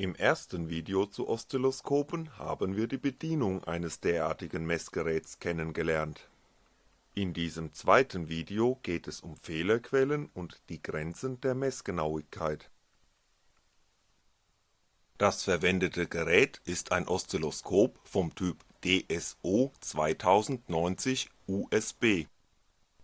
Im ersten Video zu Oszilloskopen haben wir die Bedienung eines derartigen Messgeräts kennengelernt. In diesem zweiten Video geht es um Fehlerquellen und die Grenzen der Messgenauigkeit. Das verwendete Gerät ist ein Oszilloskop vom Typ DSO 2090 USB.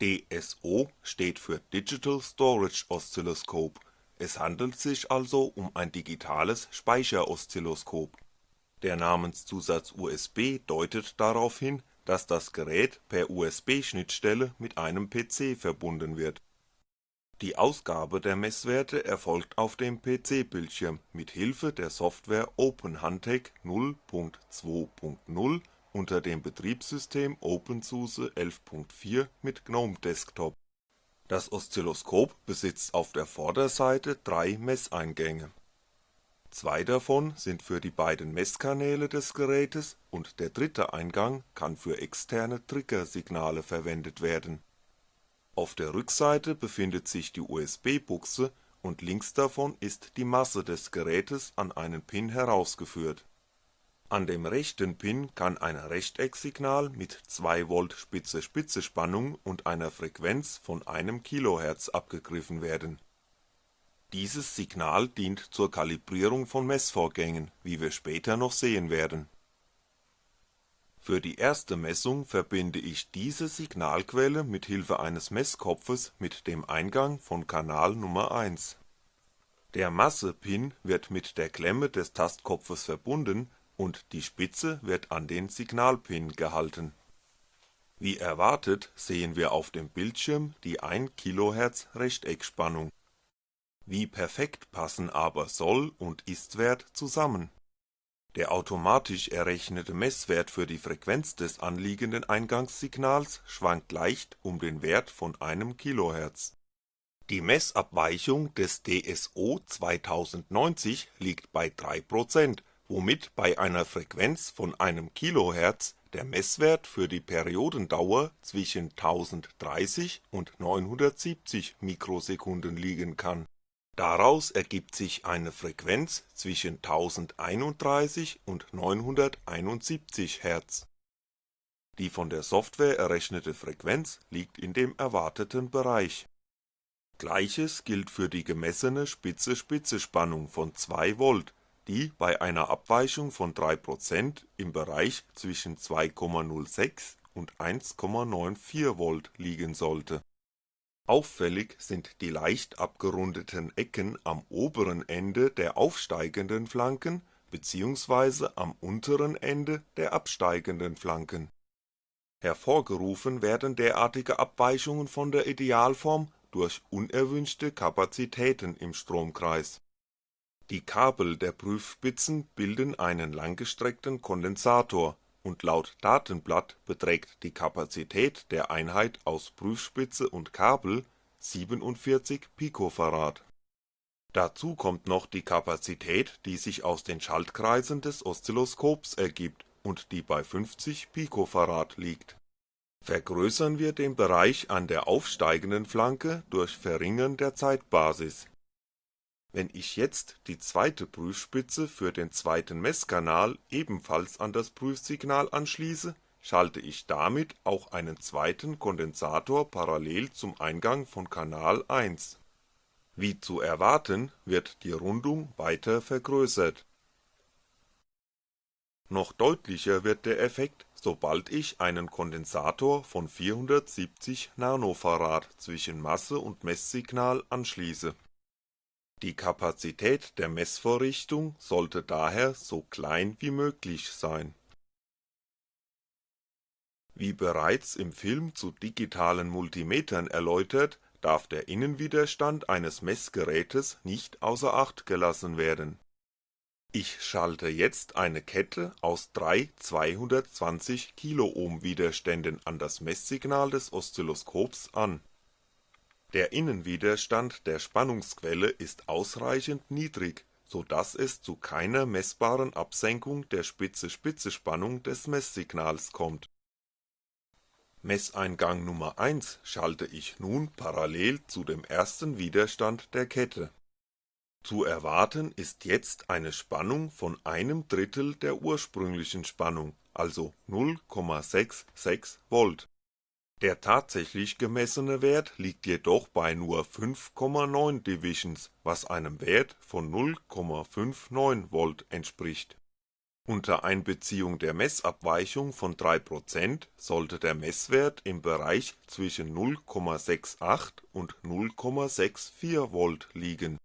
DSO steht für Digital Storage Oscilloscope, es handelt sich also um ein digitales Speicheroszilloskop. Der Namenszusatz USB deutet darauf hin, dass das Gerät per USB-Schnittstelle mit einem PC verbunden wird. Die Ausgabe der Messwerte erfolgt auf dem PC-Bildschirm mit Hilfe der Software OpenHuntech 0.2.0 unter dem Betriebssystem OpenSUSE 11.4 mit GNOME Desktop. Das Oszilloskop besitzt auf der Vorderseite drei Messeingänge. Zwei davon sind für die beiden Messkanäle des Gerätes und der dritte Eingang kann für externe Triggersignale verwendet werden. Auf der Rückseite befindet sich die USB-Buchse und links davon ist die Masse des Gerätes an einen Pin herausgeführt. An dem rechten Pin kann ein Rechtecksignal mit 2V Spitze-Spitze-Spannung und einer Frequenz von 1 kHz abgegriffen werden. Dieses Signal dient zur Kalibrierung von Messvorgängen, wie wir später noch sehen werden. Für die erste Messung verbinde ich diese Signalquelle mit Hilfe eines Messkopfes mit dem Eingang von Kanal Nummer 1. Der Masse-Pin wird mit der Klemme des Tastkopfes verbunden und die Spitze wird an den Signalpin gehalten. Wie erwartet sehen wir auf dem Bildschirm die 1 kHz Rechteckspannung. Wie perfekt passen aber Soll und Ist-Wert zusammen? Der automatisch errechnete Messwert für die Frequenz des anliegenden Eingangssignals schwankt leicht um den Wert von einem kHz. Die Messabweichung des DSO 2090 liegt bei 3% womit bei einer Frequenz von einem kHz der Messwert für die Periodendauer zwischen 1030 und 970 Mikrosekunden liegen kann. Daraus ergibt sich eine Frequenz zwischen 1031 und 971 Hz. Die von der Software errechnete Frequenz liegt in dem erwarteten Bereich. Gleiches gilt für die gemessene Spitze-Spitze-Spannung von 2V die bei einer Abweichung von 3% im Bereich zwischen 2,06 und 1,94V liegen sollte. Auffällig sind die leicht abgerundeten Ecken am oberen Ende der aufsteigenden Flanken bzw. am unteren Ende der absteigenden Flanken. Hervorgerufen werden derartige Abweichungen von der Idealform durch unerwünschte Kapazitäten im Stromkreis die Kabel der Prüfspitzen bilden einen langgestreckten Kondensator und laut Datenblatt beträgt die Kapazität der Einheit aus Prüfspitze und Kabel 47 Pf. Dazu kommt noch die Kapazität, die sich aus den Schaltkreisen des Oszilloskops ergibt und die bei 50 Pf liegt. Vergrößern wir den Bereich an der aufsteigenden Flanke durch Verringern der Zeitbasis wenn ich jetzt die zweite Prüfspitze für den zweiten Messkanal ebenfalls an das Prüfsignal anschließe, schalte ich damit auch einen zweiten Kondensator parallel zum Eingang von Kanal 1. Wie zu erwarten wird die Rundung weiter vergrößert. Noch deutlicher wird der Effekt, sobald ich einen Kondensator von 470 nF zwischen Masse und Messsignal anschließe die Kapazität der Messvorrichtung sollte daher so klein wie möglich sein. Wie bereits im Film zu digitalen Multimetern erläutert, darf der Innenwiderstand eines Messgerätes nicht außer Acht gelassen werden. Ich schalte jetzt eine Kette aus drei 220 Kiloohm Widerständen an das Messsignal des Oszilloskops an der Innenwiderstand der Spannungsquelle ist ausreichend niedrig, so dass es zu keiner messbaren Absenkung der Spitze-Spitze-Spannung des Messsignals kommt. Messeingang Nummer 1 schalte ich nun parallel zu dem ersten Widerstand der Kette. Zu erwarten ist jetzt eine Spannung von einem Drittel der ursprünglichen Spannung, also 0,66V. Der tatsächlich gemessene Wert liegt jedoch bei nur 5,9 Divisions, was einem Wert von 0,59V entspricht. Unter Einbeziehung der Messabweichung von 3% sollte der Messwert im Bereich zwischen 0,68 und 0,64V liegen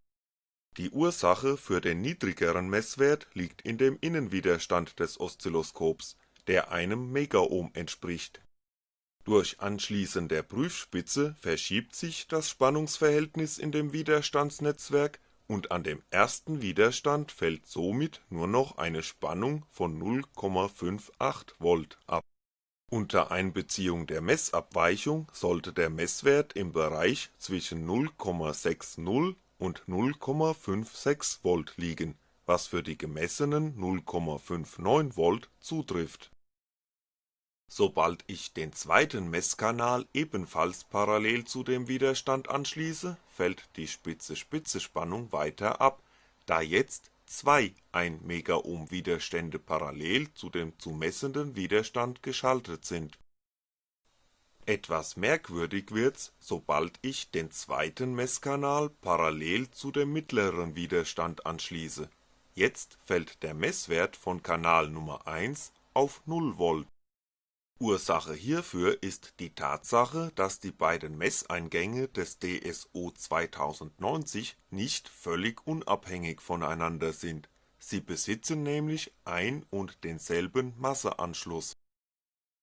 die Ursache für den niedrigeren Messwert liegt in dem Innenwiderstand des Oszilloskops, der einem Megaohm entspricht. Durch Anschließen der Prüfspitze verschiebt sich das Spannungsverhältnis in dem Widerstandsnetzwerk und an dem ersten Widerstand fällt somit nur noch eine Spannung von 0,58V ab. Unter Einbeziehung der Messabweichung sollte der Messwert im Bereich zwischen 0,60 und 0,56V liegen, was für die gemessenen 0,59V zutrifft. Sobald ich den zweiten Messkanal ebenfalls parallel zu dem Widerstand anschließe, fällt die Spitze-Spitze-Spannung weiter ab, da jetzt zwei 1 Megaohm Widerstände parallel zu dem zu messenden Widerstand geschaltet sind etwas merkwürdig wird's, sobald ich den zweiten Messkanal parallel zu dem mittleren Widerstand anschließe, jetzt fällt der Messwert von Kanal Nummer 1 auf 0V. Ursache hierfür ist die Tatsache, dass die beiden Messeingänge des DSO 2090 nicht völlig unabhängig voneinander sind, sie besitzen nämlich ein und denselben Masseanschluss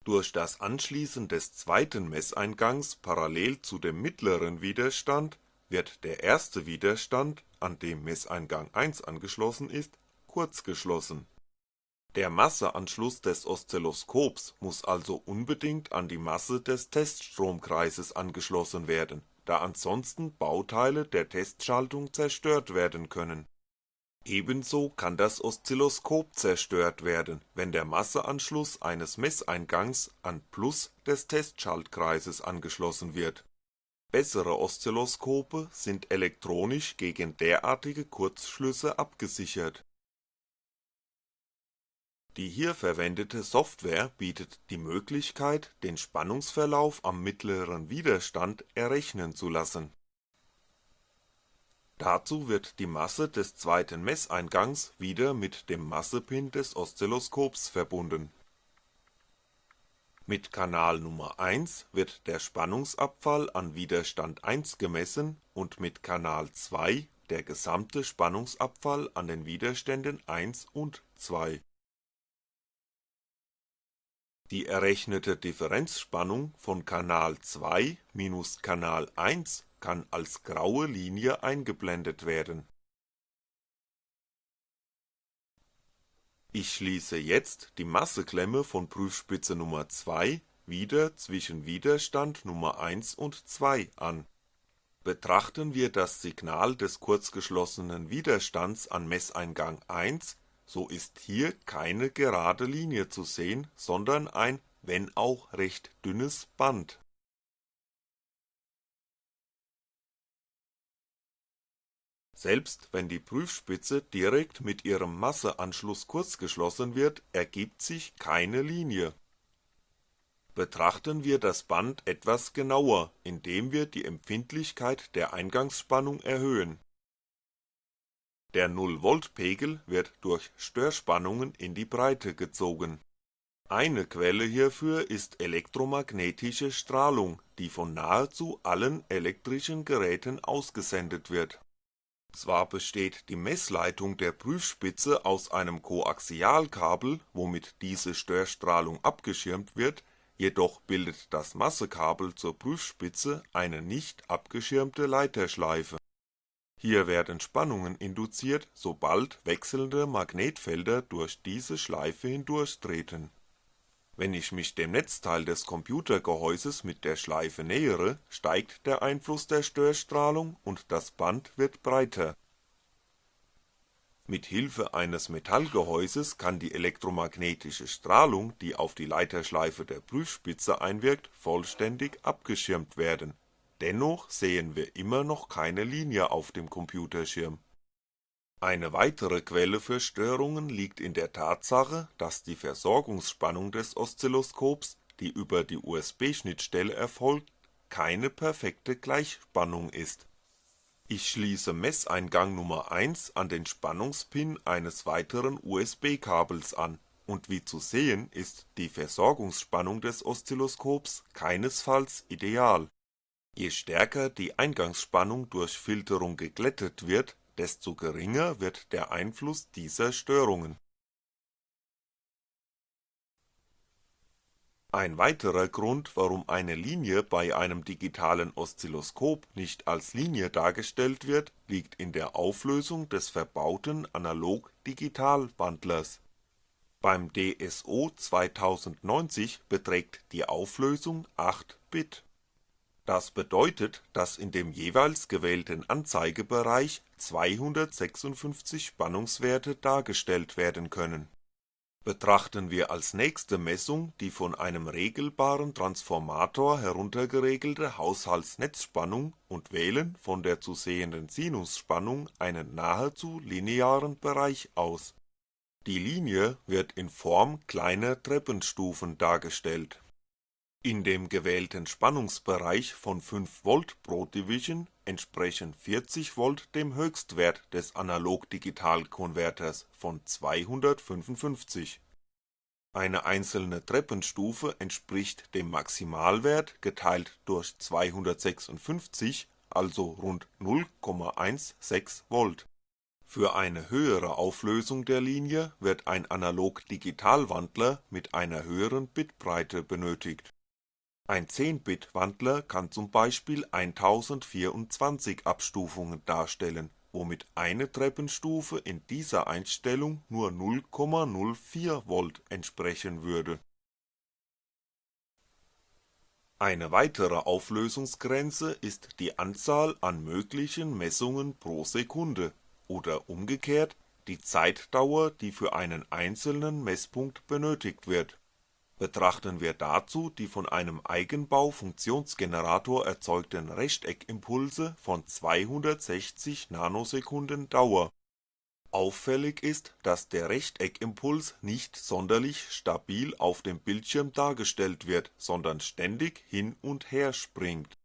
durch das Anschließen des zweiten Messeingangs parallel zu dem mittleren Widerstand wird der erste Widerstand, an dem Messeingang 1 angeschlossen ist, kurzgeschlossen. Der Masseanschluss des Oszilloskops muss also unbedingt an die Masse des Teststromkreises angeschlossen werden, da ansonsten Bauteile der Testschaltung zerstört werden können Ebenso kann das Oszilloskop zerstört werden, wenn der Masseanschluss eines Messeingangs an Plus des Testschaltkreises angeschlossen wird. Bessere Oszilloskope sind elektronisch gegen derartige Kurzschlüsse abgesichert. Die hier verwendete Software bietet die Möglichkeit, den Spannungsverlauf am mittleren Widerstand errechnen zu lassen Dazu wird die Masse des zweiten Messeingangs wieder mit dem Massepin des Oszilloskops verbunden. Mit Kanal Nummer 1 wird der Spannungsabfall an Widerstand 1 gemessen und mit Kanal 2 der gesamte Spannungsabfall an den Widerständen 1 und 2. Die errechnete Differenzspannung von Kanal 2 minus Kanal 1 kann als graue Linie eingeblendet werden. Ich schließe jetzt die Masseklemme von Prüfspitze Nummer 2 wieder zwischen Widerstand Nummer 1 und 2 an. Betrachten wir das Signal des kurzgeschlossenen Widerstands an Messeingang 1, so ist hier keine gerade Linie zu sehen, sondern ein, wenn auch recht dünnes Band Selbst wenn die Prüfspitze direkt mit ihrem Masseanschluss kurzgeschlossen wird, ergibt sich keine Linie. Betrachten wir das Band etwas genauer, indem wir die Empfindlichkeit der Eingangsspannung erhöhen. Der 0V-Pegel wird durch Störspannungen in die Breite gezogen. Eine Quelle hierfür ist elektromagnetische Strahlung, die von nahezu allen elektrischen Geräten ausgesendet wird zwar besteht die Messleitung der Prüfspitze aus einem Koaxialkabel, womit diese Störstrahlung abgeschirmt wird, jedoch bildet das Massekabel zur Prüfspitze eine nicht abgeschirmte Leiterschleife. Hier werden Spannungen induziert, sobald wechselnde Magnetfelder durch diese Schleife hindurchtreten wenn ich mich dem Netzteil des Computergehäuses mit der Schleife nähere, steigt der Einfluss der Störstrahlung und das Band wird breiter. Mit Hilfe eines Metallgehäuses kann die elektromagnetische Strahlung, die auf die Leiterschleife der Prüfspitze einwirkt, vollständig abgeschirmt werden, dennoch sehen wir immer noch keine Linie auf dem Computerschirm Eine weitere Quelle für Störungen liegt in der Tatsache, dass die Versorgungsspannung des Oszilloskops, die über die USB-Schnittstelle erfolgt, keine perfekte Gleichspannung ist. Ich schließe Messeingang Nummer 1 an den Spannungspin eines weiteren USB-Kabels an und wie zu sehen ist die Versorgungsspannung des Oszilloskops keinesfalls ideal. Je stärker die Eingangsspannung durch Filterung geglättet wird desto geringer wird der Einfluss dieser Störungen. Ein weiterer Grund, warum eine Linie bei einem digitalen Oszilloskop nicht als Linie dargestellt wird, liegt in der Auflösung des verbauten Analog-Digital-Wandlers. Beim DSO 2090 beträgt die Auflösung 8 Bit das bedeutet, dass in dem jeweils gewählten Anzeigebereich 256 Spannungswerte dargestellt werden können. Betrachten wir als nächste Messung die von einem regelbaren Transformator heruntergeregelte Haushaltsnetzspannung und wählen von der zu sehenden Sinusspannung einen nahezu linearen Bereich aus. Die Linie wird in Form kleiner Treppenstufen dargestellt in dem gewählten Spannungsbereich von 5V pro Division entsprechen 40V dem Höchstwert des Analog-Digital-Konverters von 255. Eine einzelne Treppenstufe entspricht dem Maximalwert geteilt durch 256, also rund 0,16V. Für eine höhere Auflösung der Linie wird ein Analog-Digital-Wandler mit einer höheren Bitbreite benötigt ein 10-Bit-Wandler kann zum Beispiel 1024 Abstufungen darstellen, womit eine Treppenstufe in dieser Einstellung nur 0,04V entsprechen würde. Eine weitere Auflösungsgrenze ist die Anzahl an möglichen Messungen pro Sekunde oder umgekehrt die Zeitdauer, die für einen einzelnen Messpunkt benötigt wird Betrachten wir dazu die von einem Eigenbau-Funktionsgenerator erzeugten Rechteckimpulse von 260 Nanosekunden Dauer. Auffällig ist, dass der Rechteckimpuls nicht sonderlich stabil auf dem Bildschirm dargestellt wird, sondern ständig hin und her springt.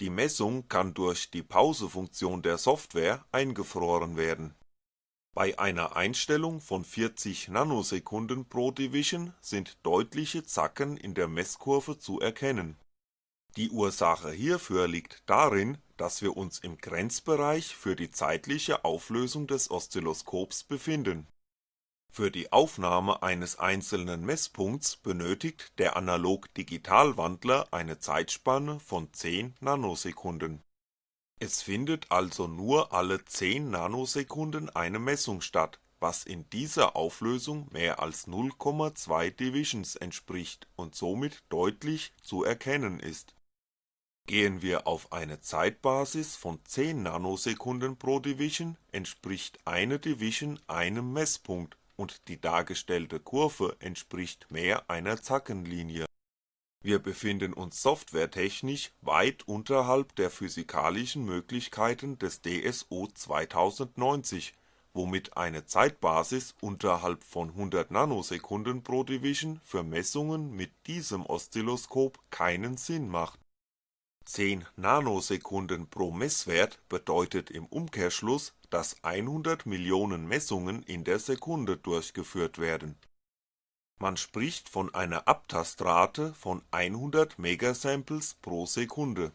Die Messung kann durch die Pausefunktion der Software eingefroren werden bei einer Einstellung von 40 Nanosekunden pro Division sind deutliche Zacken in der Messkurve zu erkennen. Die Ursache hierfür liegt darin, dass wir uns im Grenzbereich für die zeitliche Auflösung des Oszilloskops befinden. Für die Aufnahme eines einzelnen Messpunkts benötigt der Analog-Digital-Wandler eine Zeitspanne von 10 Nanosekunden es findet also nur alle 10 Nanosekunden eine Messung statt, was in dieser Auflösung mehr als 0,2 Divisions entspricht und somit deutlich zu erkennen ist. Gehen wir auf eine Zeitbasis von 10 Nanosekunden pro Division, entspricht eine Division einem Messpunkt und die dargestellte Kurve entspricht mehr einer Zackenlinie wir befinden uns softwaretechnisch weit unterhalb der physikalischen Möglichkeiten des DSO 2090, womit eine Zeitbasis unterhalb von 100 Nanosekunden pro Division für Messungen mit diesem Oszilloskop keinen Sinn macht. 10 Nanosekunden pro Messwert bedeutet im Umkehrschluss, dass 100 Millionen Messungen in der Sekunde durchgeführt werden man spricht von einer Abtastrate von 100 Megasamples pro Sekunde.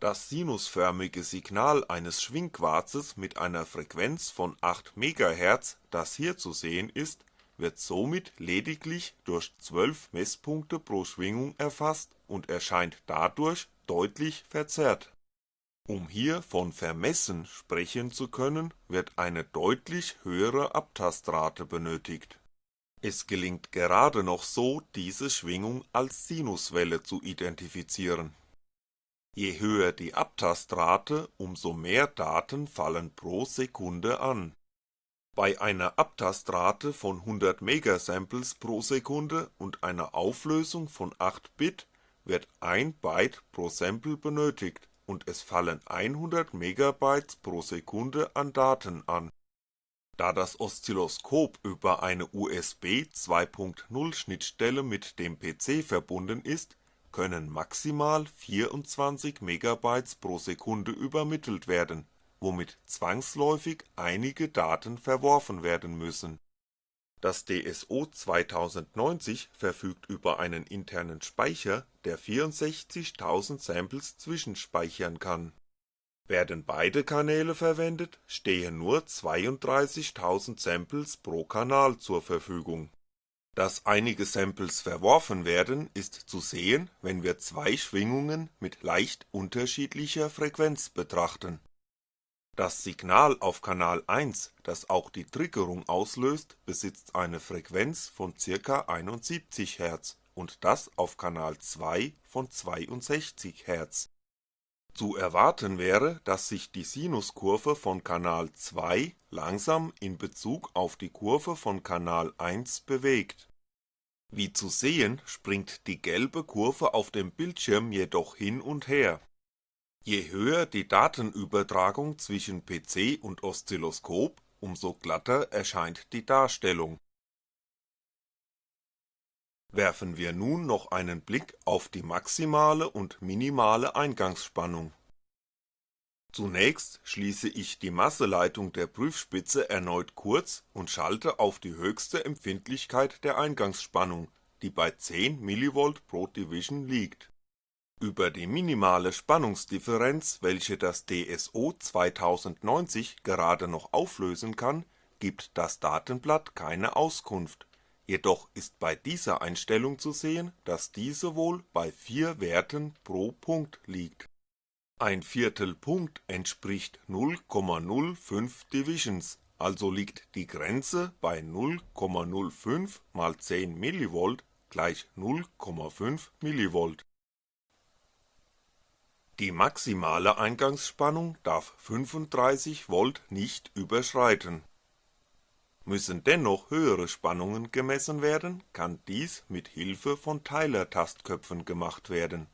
Das sinusförmige Signal eines Schwingquarzes mit einer Frequenz von 8 MHz, das hier zu sehen ist, wird somit lediglich durch 12 Messpunkte pro Schwingung erfasst und erscheint dadurch deutlich verzerrt. Um hier von Vermessen sprechen zu können, wird eine deutlich höhere Abtastrate benötigt es gelingt gerade noch so, diese Schwingung als Sinuswelle zu identifizieren. Je höher die Abtastrate, umso mehr Daten fallen pro Sekunde an. Bei einer Abtastrate von 100 Megasamples pro Sekunde und einer Auflösung von 8 Bit wird 1 Byte pro Sample benötigt und es fallen 100 Megabytes pro Sekunde an Daten an Da das Oszilloskop über eine USB 2.0 Schnittstelle mit dem PC verbunden ist, können maximal 24 MB pro Sekunde übermittelt werden, womit zwangsläufig einige Daten verworfen werden müssen. Das DSO 2090 verfügt über einen internen Speicher, der 64.000 Samples zwischenspeichern kann werden beide Kanäle verwendet, stehen nur 32.000 Samples pro Kanal zur Verfügung. Dass einige Samples verworfen werden, ist zu sehen, wenn wir zwei Schwingungen mit leicht unterschiedlicher Frequenz betrachten. Das Signal auf Kanal 1, das auch die Triggerung auslöst, besitzt eine Frequenz von ca. 71 Hz und das auf Kanal 2 von 62 Hz zu erwarten wäre, dass sich die Sinuskurve von Kanal 2 langsam in Bezug auf die Kurve von Kanal 1 bewegt. Wie zu sehen, springt die gelbe Kurve auf dem Bildschirm jedoch hin und her. Je höher die Datenübertragung zwischen PC und Oszilloskop, umso glatter erscheint die Darstellung Werfen wir nun noch einen Blick auf die maximale und minimale Eingangsspannung. Zunächst schließe ich die Masseleitung der Prüfspitze erneut kurz und schalte auf die höchste Empfindlichkeit der Eingangsspannung, die bei 10 mV pro Division liegt. Über die minimale Spannungsdifferenz, welche das DSO 2090 gerade noch auflösen kann, gibt das Datenblatt keine Auskunft Jedoch ist bei dieser Einstellung zu sehen, dass diese wohl bei 4 Werten pro Punkt liegt. Ein Viertelpunkt entspricht 0,05 Divisions, also liegt die Grenze bei 0,05 mal 10 mV gleich 0,5 mV. Die maximale Eingangsspannung darf 35V nicht überschreiten Müssen dennoch höhere Spannungen gemessen werden, kann dies mit Hilfe von Teilertastköpfen gemacht werden.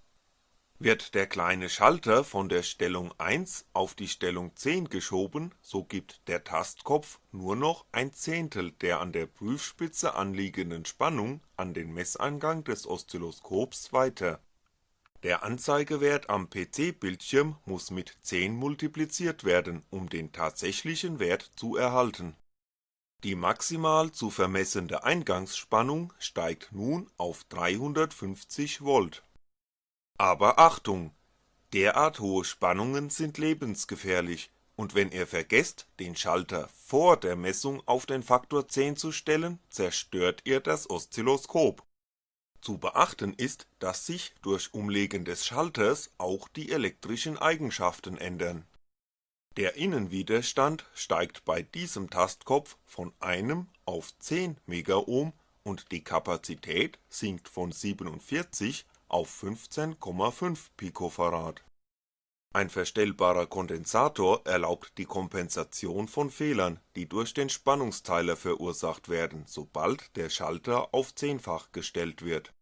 Wird der kleine Schalter von der Stellung 1 auf die Stellung 10 geschoben, so gibt der Tastkopf nur noch ein Zehntel der an der Prüfspitze anliegenden Spannung an den Messeingang des Oszilloskops weiter. Der Anzeigewert am PC-Bildschirm muss mit 10 multipliziert werden, um den tatsächlichen Wert zu erhalten die maximal zu vermessende Eingangsspannung steigt nun auf 350V. Aber Achtung! Derart hohe Spannungen sind lebensgefährlich und wenn ihr vergesst, den Schalter vor der Messung auf den Faktor 10 zu stellen, zerstört ihr das Oszilloskop. Zu beachten ist, dass sich durch Umlegen des Schalters auch die elektrischen Eigenschaften ändern der Innenwiderstand steigt bei diesem Tastkopf von einem auf 10 Megohm und die Kapazität sinkt von 47 auf 15,5 Picofarad. Ein verstellbarer Kondensator erlaubt die Kompensation von Fehlern, die durch den Spannungsteiler verursacht werden, sobald der Schalter auf Zehnfach gestellt wird.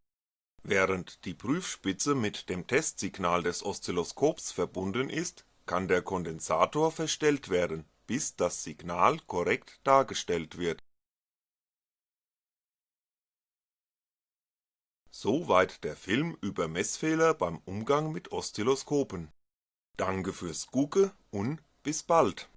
Während die Prüfspitze mit dem Testsignal des Oszilloskops verbunden ist kann der Kondensator verstellt werden, bis das Signal korrekt dargestellt wird. Soweit der Film über Messfehler beim Umgang mit Oszilloskopen. Danke fürs Gucke und bis bald